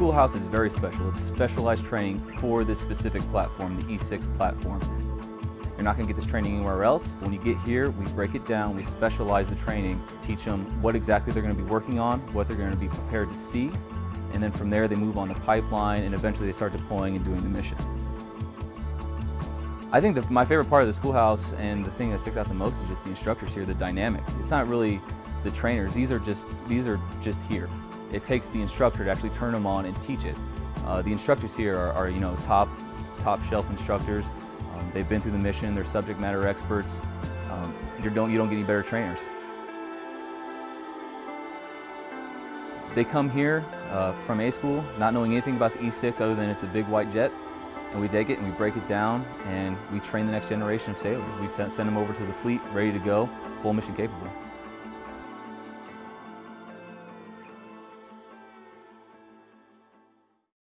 schoolhouse is very special. It's specialized training for this specific platform, the E6 platform. You're not going to get this training anywhere else. When you get here, we break it down, we specialize the training, teach them what exactly they're going to be working on, what they're going to be prepared to see, and then from there they move on to pipeline and eventually they start deploying and doing the mission. I think the, my favorite part of the schoolhouse and the thing that sticks out the most is just the instructors here, the dynamic. It's not really the trainers, these are just, these are just here. It takes the instructor to actually turn them on and teach it. Uh, the instructors here are, are, you know, top, top shelf instructors. Um, they've been through the mission, they're subject matter experts. Um, you, don't, you don't get any better trainers. They come here uh, from A school not knowing anything about the E6 other than it's a big white jet and we take it and we break it down and we train the next generation of sailors. We send them over to the fleet ready to go, full mission capable.